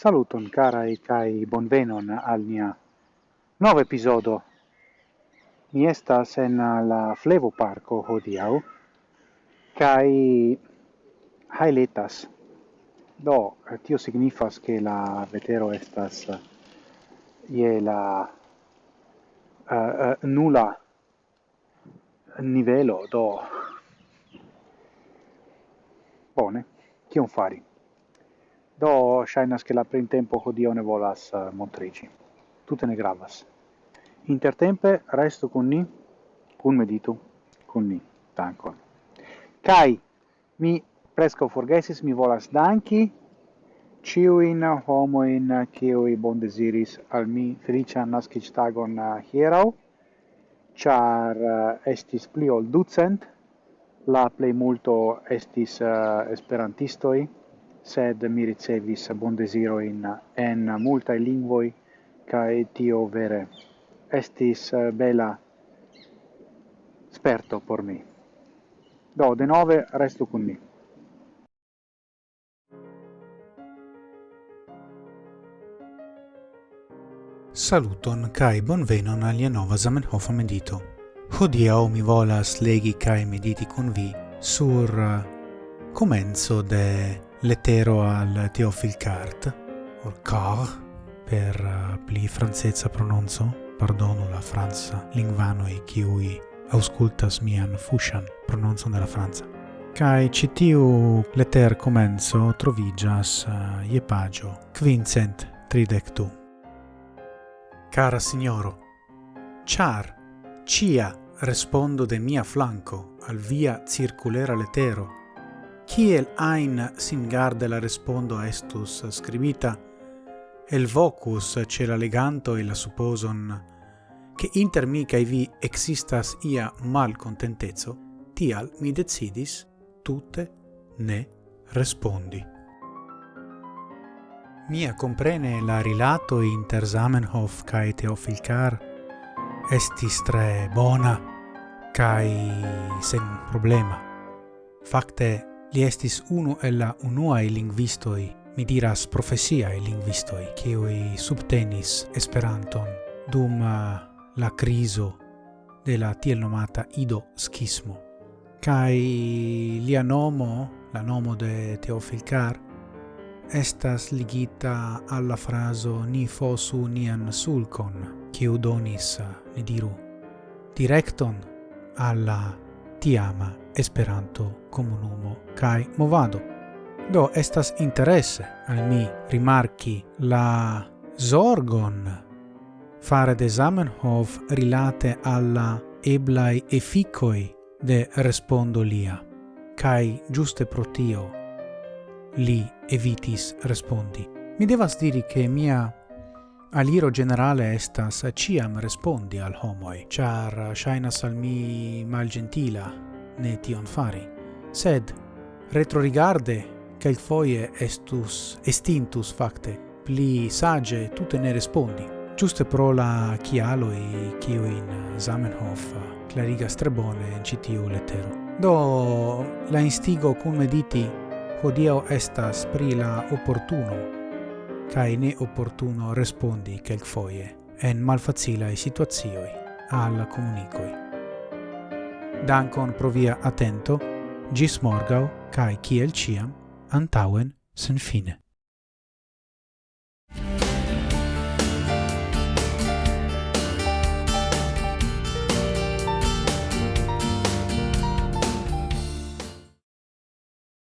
Saluton cara e kai bonvenon al nia nov episodo. Mi estas en la Flevo Parco hodiau, kai hailetas. Do, tio signifas che la vetero estas ie la uh, uh, nula nivelo, do. Bone, kion fari? do shainas che la printempo hodiaŭ ne volas eh, uh, montrici tutte ne gravas. Intertempe resto con ni, kun medito con ni. Dankon. Kai mi presco forgesis, mi volas danki ciuin homoin i bon desiris al mi felicia naskic tagon eh, hierau, char eh, estis pli ol ducent, la plei multo estis uh, esperantistoi, sed mi ricevis bon desiro in en multa lingvoi kai tio vere estis eh, bela sperto por mi do de nove resto con mi Saluton kai bonvenon alia nova Zamenhof medito. Hodiaŭ mi volas legi kai mediti kun vi sur eh, comenzo komenco de lettero al Teofil Cart, o Car, per uh, pli francezza prononzo, pardono la franza e kiui auscultas mian fushan prononcon della franza. Kai citiu letter comenzo trovigas uh, eh, je pagio quincent tridectu. Cara signoro, char, cia respondo de mia flanco al via circulera lettero kiel ein singarde la respondo estus scribita, el vocus ce la leganto e la supposon, che inter mi kai vi existas ia mal contentezzo, tial mi decidis tutte ne respondi. Mia comprene la rilato inter Zamenhof kai Teofil Car estis tre bona kai sen problema. Facte, Li estis unu el la unuae linguistoi, mi diras profesiae linguistoi, kiui subtenis Esperanton dum uh, la criso de la tiel nomata Ido Schismo. Kai lia nomo, la nomo de Teofil Car, estas ligita alla fraso ni fosu nian sulcon, kiu donis, uh, ni diru, directon alla tiama Esperanto comunumo kai Movado. Do estas interesse al mi rimarki la zorgon fare de Zamenhof rilate alla eblai efficoi de respondo lia, cae giuste pro tio li evitis respondi. Mi devas diri che mia aliro generale estas ciam respondi al homoi, char uh, shainas al mi malgentila, ne tion fari, sed retrorigarde quelcfoie estus estintus facte pli sage tutte ne respondi, giuste pro la chialoi cio in Zamenhof clarigas tre bone in citiu lettero. Do la instigo cum mediti hodio estas pri la opportuno cae ne opportuno respondi quelcfoie en malfacilae situazioi al comunicoi. Dankon pro via atento, gis morgau, cae ciel ciam, antauen sen fine.